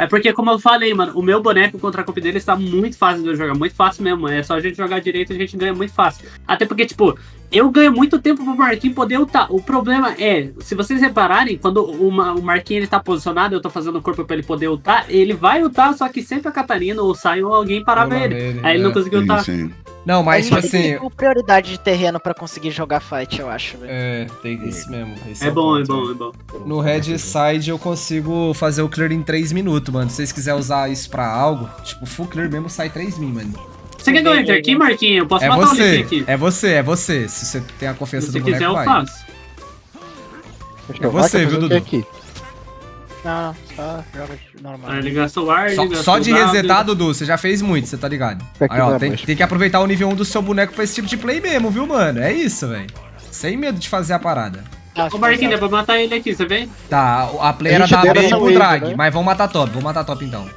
É porque, como eu falei, mano, o meu boneco contra a copy dele está muito fácil de eu jogar. Muito fácil mesmo. É só a gente jogar direito a gente ganha muito fácil. Até porque, tipo, eu ganho muito tempo pro Marquinhos poder ultar. O problema é, se vocês repararem, quando o, Ma- o Marquinhos ele tá posicionado, eu tô fazendo o corpo pra ele poder ultar, ele vai ultar, só que sempre a Catarina ou sai ou alguém parava ele. ele, Aí ele não é. conseguiu ultar. Sim, sim. Não, mas tipo tem assim. tipo, prioridade de terreno pra conseguir jogar fight, eu acho, velho. É, tem esse mesmo. esse É o bom, é bom, né? é bom. No Red Side eu consigo fazer o clear em 3 minutos, mano. Se vocês quiserem usar isso pra algo, tipo, full clear mesmo sai 3 min, mano. Você quer que eu entre aqui, Marquinhos? Eu posso É matar o você, Lick aqui. é você, é você. Se você tem a confiança Se do você boneco, quiser, eu vai. faço. É você, viu, Dudu? Aqui. Não, não, só joga de normal. Aí ele gastou o ar, Só, ele gastou só o de resetar, Dudu, você já fez muito, você tá ligado? Aí, ó, vai, tem, tem que aproveitar o nível 1 do seu boneco pra esse tipo de play mesmo, viu, mano? É isso, velho. Sem medo de fazer a parada. Ô, Marquinhos, dá pra matar ele aqui, você vem? Tá, a play era da B pro drag, né? mas vamos matar top, vamos matar top então.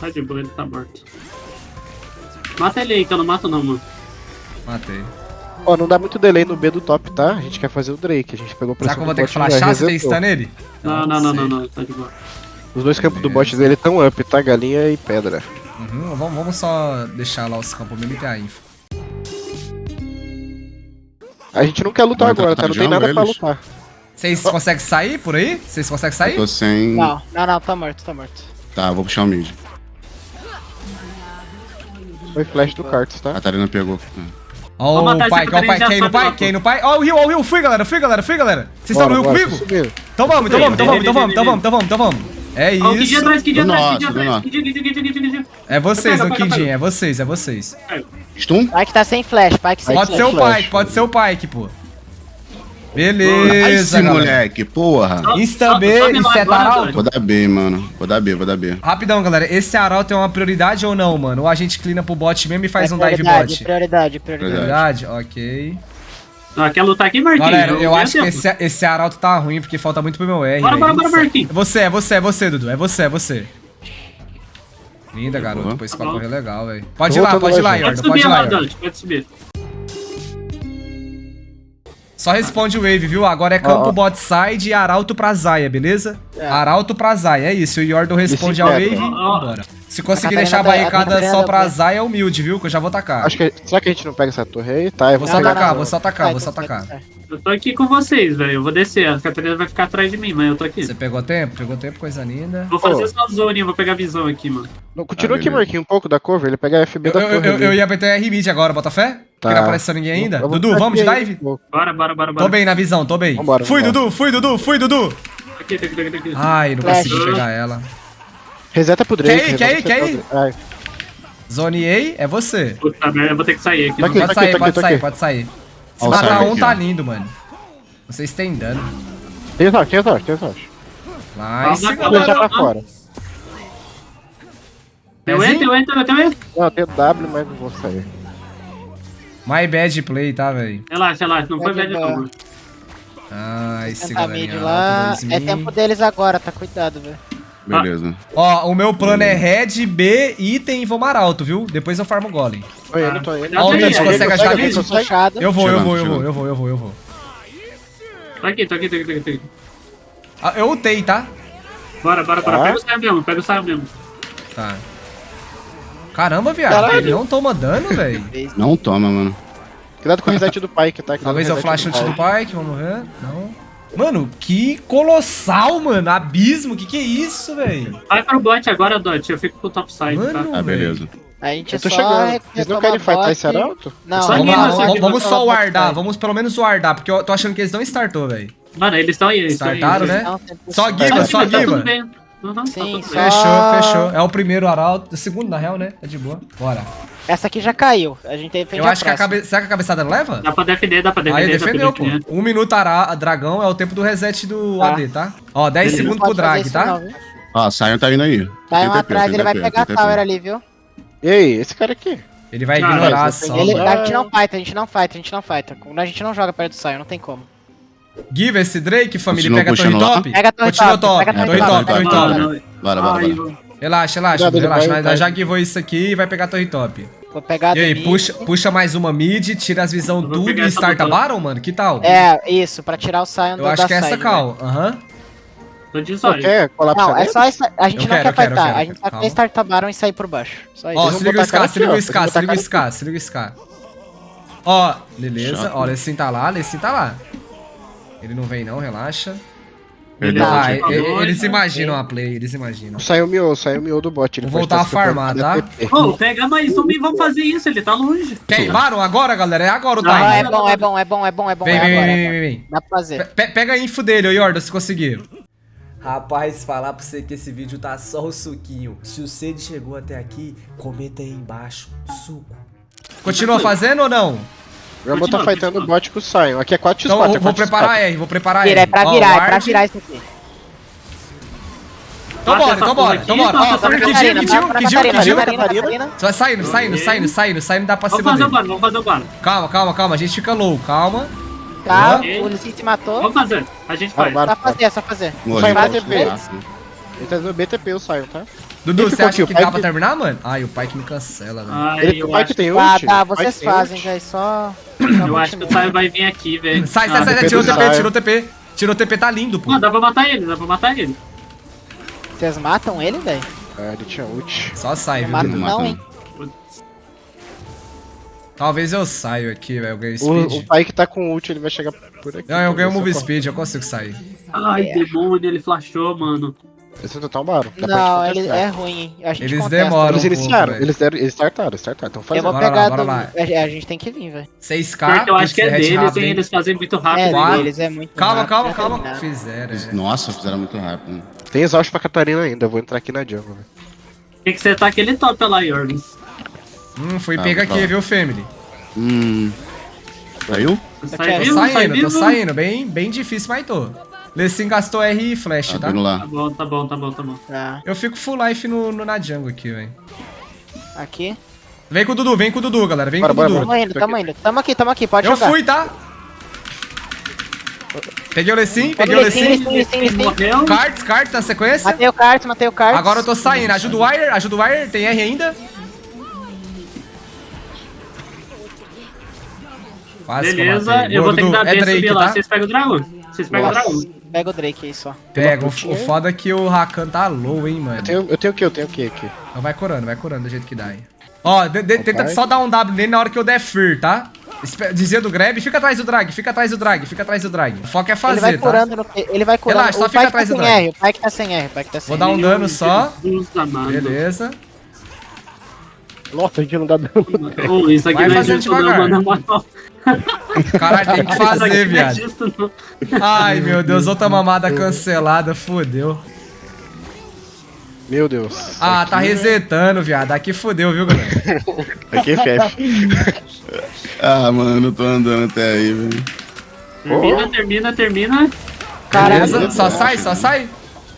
Tá de boa, ele tá morto. Mata ele aí, que eu não mato não, mano. Matei. Ó, não dá muito delay no B do top, tá? A gente quer fazer o Drake. A gente pegou Será pressão que eu vou ter que flashar se tem stun nele? Não, não, não, não, não, tá de boa. Os dois campos do bot dele estão up, tá? Galinha e pedra. Uhum, vamos, vamos só deixar lá os campos mesmo e ter a info. A gente não quer lutar agora, tá? Não tem nada pra lutar. Vocês conseguem sair por aí? Vocês conseguem Eu sair? tô sem. Não, não, não, tá morto, tá morto. Tá, vou puxar o mid. Foi flash do Cartus, A tá? Catarina pegou. Ó o pai, ó o pai, quem no pai, quem no pai? Ó o Rio, ó o Rio, fui galera, fui galera, fui galera. Vocês estão no Rio comigo? Então vamos, então vamos, então vamos, então vamos, então vamos, então vamos, então vamos. É isso. atrás, Kid Do atrás, Kid do atrás. Kid, Kid, Kid. É vocês, o pega. é vocês, é vocês. Stun? Pike tá sem flash, Pike sem Pode flash. ser o. Pike, pode ser o Pike, pô. Beleza, esse galera. moleque, porra. Insta B agora, arauto? Vou dar B, mano. Vou dar B, vou dar B. Rapidão, galera. Esse arauto é uma prioridade ou não, mano? Ou a gente clina pro bot mesmo e faz É um dive prioridade, bot? Prioridade, prioridade. Prioridade? Ok. Ah, quer lutar aqui, Marquinhos? Galera, eu ganho acho que esse, esse arauto tá ruim porque falta muito pro meu R. Bora, bora, bora, Marquinhos. É você, é você, é você, Dudu. É você, é você. Linda, garoto. Uhum. Tá pra bom. correr legal, velho. Pode ir lá, pode ir lá. Yordo. Pode Pode ir subir lá, pode subir. Só responde o wave, viu? Agora é campo ó. bot side e arauto pra Zaya, beleza? É. Arauto pra Zaya, é isso. O Yordo responde ao wave e Ó, ó. Se conseguir A deixar a tá- barricada só tá pra. Zaya, é humilde, viu? Que eu já vou tacar. Acho que. Será que a gente não pega essa torre aí? Tá, eu vou Vou só atacar, vou só atacar, Vai, vou só atacar. Eu tô aqui com vocês, velho. Eu vou descer. A Catarina vai ficar atrás de mim, mas eu tô aqui. Você pegou tempo? Pegou tempo, coisa linda. Vou fazer Ô. só zone, vou pegar a visão aqui, mano. Não, continua Ah, aqui. Marquinhos, um pouco da cover. Ele pega a FB Eu, da eu, torre. eu, ia apertar R mid agora, bota fé? Tá. Que não apareceu ninguém ainda. Eu Dudu, vamos de dive? Bora, bora, bora, bora. Tô bem na visão, tô bem. Vambora, fui, vambora. Dudu, fui, Dudu, fui, Dudu. Aqui, aqui, aqui, aqui. Ai, não Flash. consegui pegar ela. Reseta pro Drake. Quer ir, quer ir, quer ir? Ai, Zone A é você. Puta merda, eu vou ter que sair aqui. Tá aqui, Pode tá sair, tá pode tá sair, aqui. pode sair. Se Ó, o matar um, aqui, tá ó. lindo, mano. Vocês têm dano. Tem sorte, tem sorte, tem sorte. Nice, galera. pra fora. Eu entro, eu entro, eu entro. Não, eu tenho W, mas não vou sair. My bad play, tá, velho? Relaxa, relaxa. Não foi boa. não. Ah, esse galerinha lá. É 2000. tempo deles agora, tá cuidado, velho. Beleza. Ó, o meu plano é red, B, item e vou mar alto, viu? Depois eu farmo golem. Tô indo, tô indo. Ó, o Mitch, consegue consegue? Fechado. Eu vou, eu vou, eu vou, eu vou, eu vou, eu vou. Tô aqui, tô aqui, tô aqui, tô aqui. Ah, eu ultei, tá? Bora, bora, bora. Tá. Pega o saio mesmo, pega o saio mesmo. Tá. Caramba, viado. Caralho. Ele não toma dano, velho. Não toma, mano. Cuidado com o reset do Pike, tá? Cuidado Talvez o eu reset flash do do. Pike, vamos ver. Não. Mano, que colossal, mano. Abismo, que que é isso, velho? Vai pro bot agora, Dot. Eu fico com o top side, tá? Mano, Ah, beleza. A gente Eu tô só chegando. Vocês não querem fightar esse arauto? Não, Vamos lá, vamos, só side. vamos pelo menos wardar, porque eu tô achando que eles não startou, velho. Mano, eles estão aí, eles aí. Startaram, eles- né? Não, Só. Giga, só Tá Giga. bem. Uhum, tá Sim, só- bem. Fechou, fechou. É o primeiro arauto. O segundo, na real, né? É de boa. Bora. Essa aqui já caiu. A gente defende Eu acho que a próxima. cabe... Será que a cabeçada não leva? Dá pra defender, dá pra defender. Aí defendeu, pô. defender. Um minuto ara... dragão é o tempo do reset do Tá. AD, tá? Ó, 10 Beleza. segundos pro drag, tá? não? Ó, Sion tá indo aí. Tá TP, atrás, ele vai pegar a tower ali, viu? E aí, esse cara aqui? Ele vai Cara, ignorar mas só. Ele, a gente não fight, a gente não fight, a gente não fight. A gente não joga perto do Sion, não tem como. Give esse Drake, família, Continua pega a torre top. Pega a torre Continua top, top. pega a Torre top, top. torre Ah, top. Bora, bora, bora. Relaxa, relaxa, Cuidado, relaxa. vai- Nós vai. já guivou isso aqui e vai pegar a torre top. Vou pegar a E aí, puxa, puxa mais uma mid, tira as visão tudo e starta. Baron, mano? Que tal? É, isso, pra tirar o Sion Eu do acho da que é essa side, cal. Aham. Tô de Não, zóio. quer colapsar Não, é só essa. A gente Eu não quero, quer eu quero, eu fightar. quero. A gente só quer startar Baron e sair por baixo. Só isso. Ó, se liga o botar a cara Scar, se liga o Eles se liga o botar a Scar, se liga o Scar. Ó, beleza. Chato. Ó, Lessin tá lá, Lessin tá lá. Ele não vem não, relaxa. Perdeu. Tá, Ah, tipo, e- e- dois, eles né? imaginam a play, eles imaginam. Saiu o Mio, saiu o Mio do bot. Ele Vou voltar a farmar, tá? escutando Pô, pega mais um e vamos fazer isso, ele tá longe. Baron agora, galera? É agora o time. Ah, é bom, é bom, é bom, é bom, é bom. Vem, é vem, agora, vem, é vem. Dá pra fazer. Pe- Pega a info dele, ô Yorda, se conseguir. Rapaz, falar pra você que esse vídeo tá só o suquinho. Se você chegou até aqui, comenta aí embaixo. Suco. Continua fazendo ou não? O Rumble tá Continua, fightando o bot com o Sion. Aqui é 4x4. Então é vou, vou 4x4. preparar R, vou preparar R. Vira, é pra virar, é pra virar isso aqui. Então bora, então bora, então bora. Ó, que dia, que dia, que dia, que dia. Só vai saindo, saindo, saindo, saindo, saindo dá pra Vamos cima fazer o bano, vamos fazer o bano. Calma, calma, calma, a gente fica low, calma. Tá, o Lucy se matou. Vamos fazer, a gente Vai, faz. Só fazer, só fazer. Vai, falar, assim. Ele tá no BTP o Sion, tá? Dudu, você acha que O dá Pike- pra terminar, mano? Ai, o pai que me cancela, velho. Ai, Ele, eu o que tem Ah, ult. tá, o pai vocês fazem, velho, só... eu acho que o Saio vai vir aqui, velho. Sai, sai, Ah, sai, sai, tirou o TP, tirou o TP. Tirou o TP, tá lindo, pô. Mano, dá pra matar ele, dá pra matar ele. Vocês matam ele, velho? Ah, ele tinha ult. Só sai, Não viu? não não, não. hein? Talvez eu saio aqui, velho, eu ganho O, speed. o pai que tá com ult, ele vai chegar por aqui. Não, eu ganho move speed, eu consigo sair. Ai, É. demônio, ele flashou, mano. Esse é um pra Não, ele é ruim, hein? A gente Eles contesta. demoram. Eles um pouco, iniciaram, eles, deram, eles startaram, startaram. Então faz Eu vou Bora lá, do... lá. É, a gente tem que vir, velho. 6k. Porque eu acho que é deles, hein? Eles fazem muito É, rápido. Quatro. deles é muito Calma, rápido calma, pra calma. terminar. Fizeram, é. Nossa, fizeram muito rápido. Tem exaust pra Catarina ainda, eu vou entrar aqui na jungle. velho. Tem que setar aquele top lá, Jordan. Hum, fui Tá, pega tá. aqui, viu, family? Hum. Saiu? Tô sai saindo, tô saindo. Bem, bem difícil, mas tô. Lessin gastou R e flash, Tá tá? lá. Tá bom, tá bom, tá bom, tá bom. Tá, Eu fico full life no, no na jungle aqui, velho. aqui. Vem com o Dudu, vem com o Dudu, galera. Vem Bora, com o Dudu. Tamo indo, tamo indo. Tamo aqui, tamo aqui, pode Eu jogar. fui, tá? Peguei o Lessin, peguei o Lessin. Cards, cards na sequência. Matei o kart, matei o kart. Agora eu tô saindo. Ajuda o Wire, ajuda o Wire. Tem R ainda. Quase que Beleza, eu vou ter que dar B Drake, subir lá. tá? Vocês pegam o dragão? Vocês pegam o dragão? Pega o Drake aí só. Pega, o, o foda é que o Rakan tá low, hein, mano. Eu tenho, eu tenho o que? Eu tenho o que aqui? Então vai corando, vai corando do jeito que dá aí. Ó, de- de- tenta só dar um W nele na hora que eu der Fear, tá? Espe- Dizia do grab, fica atrás do drag, fica atrás do drag, fica atrás do drag. O foco é Ele vai fazer, tá? curando no... Ele vai curando. Relaxa, só o fica pai atrás tá do drag. R, o pai que tá sem R, o pai que tá sem Vou dar um Meu dano só. Beleza. Nossa, a gente não dá dano. Ô, isso aqui Vai não é justo não, devagar. mano. Caralho, tem que aqui fazer, é viado. Ai, meu Deus, outra mamada cancelada, fodeu. Meu Deus. Ah, tá resetando, viado. Aqui fodeu, viu, galera? Aqui é FF. Ah, mano, eu tô andando até aí, velho. Termina, termina, termina. Caralho. Beleza? Só sai, só sai.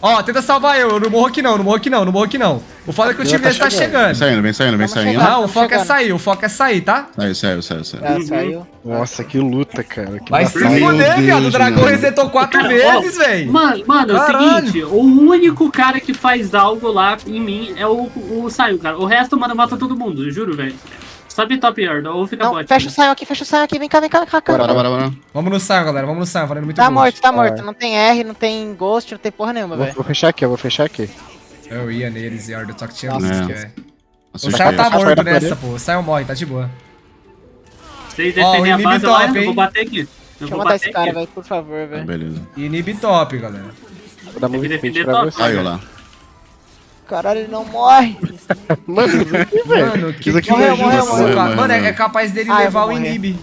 Ó, tenta salvar eu. Eu não morro aqui não, não morro aqui não, não morro aqui não. O foda é que o time dele tá chegando. Vem saindo, vem saindo, vem saindo. Não, o foco é sair, o foco é sair, tá? Saiu, saiu, saiu, saiu. Ah, saiu. Nossa, que luta, cara. Que Vai se fuder, viado. O dragão resetou quatro vezes, velho. Mano, mano, é o seguinte, o único cara que faz algo lá em mim é o, o Saio, cara. O resto, mano, mata todo mundo, juro, velho. Sobe top yard, ou fica Não, bot. fecha o saio aqui, fecha o saio aqui. Vem cá, vem cá, vem cá. Bora, bora, bora. Vamos no Sion, galera. Vamos no Sion, valendo muito Tá morto, tá morto. Não tem R, não tem Ghost, não tem porra nenhuma, velho. vou fechar aqui, eu vou fechar aqui. Eu ia neles, Yardo, só que tinha Nossa. música, É. velho. Nossa, O eu Sion tá morto nessa, pô. O Sion morre, tá de boa. Vocês defendem o a base lá, top, eu hein? vou bater aqui. Eu Deixa eu vou matar esse cara, aqui. velho, por favor, Ah, velho. beleza. Inib top, galera. Vou dar muito defender pra top. você. Saiu lá. Caralho, ele não morre. Mano, Mano, que Isso aqui que é é morreu, isso, morreu, morreu, Mano, é, é capaz dele Ah, eu levar o. Inib.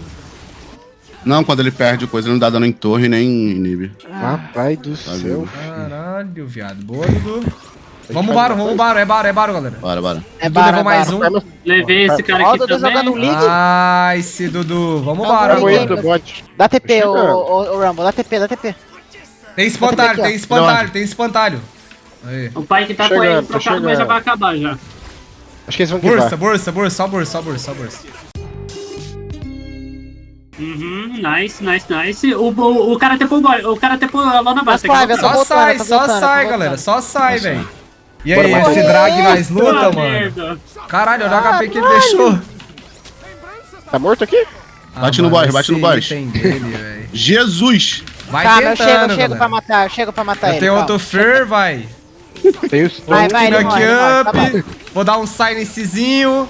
Não, quando ele perde coisa, ele não dá dano em torre nem em inib. Rapaz do céu. vivo. Caralho, viado. Boa, Dudu. Vamos baro, vamos baro. É baro, é baro, galera. Bora, bora. É Dudu bara, levou mais bara. um. Levei esse cara aqui Dudu jogando um também. league. Ai, esse Dudu. Vamos baro Vamos agora. Dá TP, ô, chegando. ô, ô, Rumble, dá TP, dá TP. Tem espantalho, tem espantalho, tem espantalho. Aí. O pai que tá com ele trocado, mas já vai acabar já. Acho que eles vão Bursa, bursa, bursa, só bursa, só bursa, só bursa. Uhum, nice, nice, nice. O, o, o cara tepou o boy- o cara tepou lá na base. Tô Só sai, só sai, galera. Só sai, velho. E Bora, aí, bora. esse drag nós luta, mano. merda. Caralho, olha o HP que ele deixou. Tá morto aqui? Bate no mano, boss, bate no item dele. Jesus! Vai eu tentando, chego, eu chego galera. pra matar, eu chego pra matar Eu ele. tenho calma. outro Fer, vai. Tem os Vai, vai, ele morre, morre, tá up. Vou dar um silencezinho.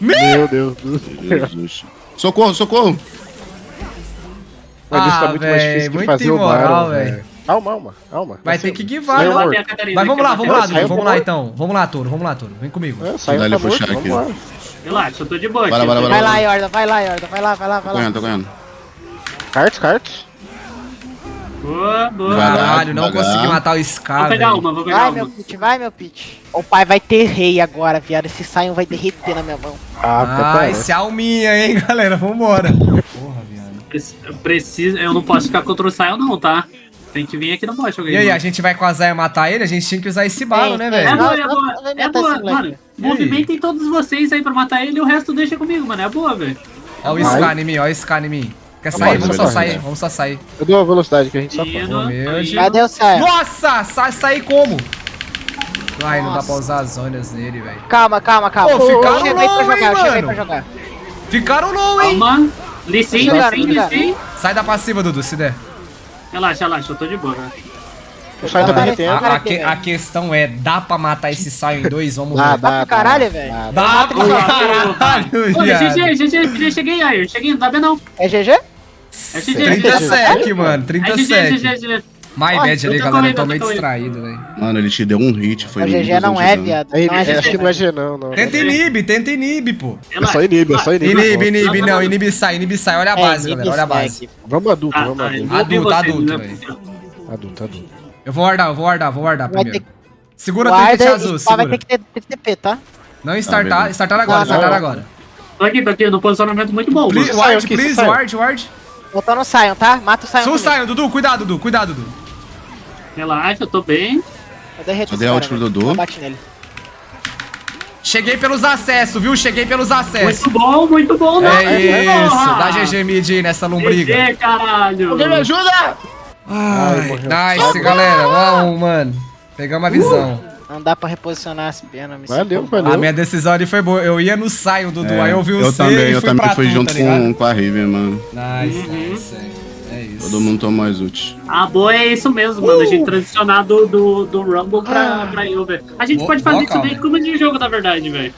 Meu Deus do céu. Jesus. Socorro, socorro. Mas isso Ah, tá muito mais véi, difícil que muito fazer o imoral, Baron, véi. velho. Calma, calma, calma. Vai Tá ter que a Catarina, Mas vamos lá, vamos lá, Dudu. Vamos lá então. Vamos lá, Toro. Vamos lá, Toro. Vem comigo. É, saiu, Dá ele tá puxar aqui. lá. Relaxa, eu tô de boa. Tô bora, de Vai boa. lá, Yorda, vai lá, Yorda, vai lá, vai lá, Tô vai lá. ganhando, tô ganhando. Cards, cards. Boa, boa. Vai lá. Caralho, não consegui matar o Vou Scar, pegar velho. uma, vou pegar Vai, uma. meu pitch, vai, meu pitch. O pai vai ter rei agora, viado. Esse Sion vai derreter na minha mão. Ah, até Ah, parece. esse alminha, hein, galera. Vambora. Porra, viado. Preciso, eu não posso ficar contra o Sion não, tá? Tem que vir aqui no bot alguém. E aí, mano. a gente vai com a Zaya matar ele? A gente tinha que usar esse balo, né, Tem, É velho? boa, é boa. não vai É matar boa, mano. Movimentem todos vocês aí pra matar ele e o resto deixa comigo, mano. É boa, velho. Ó o Scar em mim, ó o Scar em mim. Quer sair? Vamos só sair, né? vamos só sair. Eu dou a velocidade que a gente só. Deus. Cadê o Sion? Nossa, sa sair como? Ai, não dá pra usar as zonas nele, velho. Calma, calma, calma. Pô, ficaram eu pra low, hein, jogar, aí mano? pra jogar. Ficaram low, hein? Calma. Lissim, Lissim. Lissim. Sai da passiva, Dudu, se der. Relaxa, relaxa, eu tô de boa, né? O Sai tá derretendo. A, a que- a questão é, dá pra matar esse Sion em dois? Vamos Dá, ver. dá, pro caralho, velho. dá. Dá pra caralho, viado. GG, GG, GG, cheguei aí, cheguei, não tá vendo não. É GG? É GG, 30 GG. sec, mano, É 30 GG. GG, GG. My bad ali, galera, eu tô meio distraído, velho. Mano, ele te deu um hit, foi O no GG não 1200 é, viado. Não é é, acho que GG. não é G não, não. Tenta inibe, tenta inibe, pô. É só inibe, é só inibe. Inibe, inibe, não, inibe sai, inibe sai. Olha a base, galera, olha a base. Vamos adulto, Ah, vamos tá, adulto. Adulto, adulto, não é velho. Adulto, adulto. Eu vou guardar, eu vou guardar, vou guardar primeiro. Segura o trinket azul, só vai segura. ter que ter, TP, tá? Não startar, beleza. startar agora, Não, startar não. agora. Tô aqui, tô aqui, no posicionamento muito bom, Please, ward, please, ward, ward. Voltando no Sion, tá? Mata o Sion. Sul. Sion, Dudu, cuidado, Dudu, cuidado, Dudu. Relaxa, eu tô bem. Eu derreto esse dei cara, ult pro velho. Dudu. Eu bati nele. Cheguei pelos acessos, viu? Cheguei pelos acessos. Muito bom, muito bom, né? É isso, dá GG mid aí nessa lombriga. GG, caralho. Alguém me ajuda! Ai, morreu. nice, galera. 1 a 1, mano. Pegamos a visão. Não dá pra reposicionar as penas. me Valeu, sinto- valeu. A minha decisão ali foi boa. Eu ia no Sion, Dudu. É, aí eu vi o eu C também, e eu fui também pra fui tu, junto tá com, com a Riven, mano. Nice, nice. Isso. Todo mundo tomou as ult. A boa é isso mesmo, mano. A gente transicionar do, do, do Rumble pra, pra Uber. A gente Boa- pode fazer isso daí calma. como de jogo, na verdade, velho.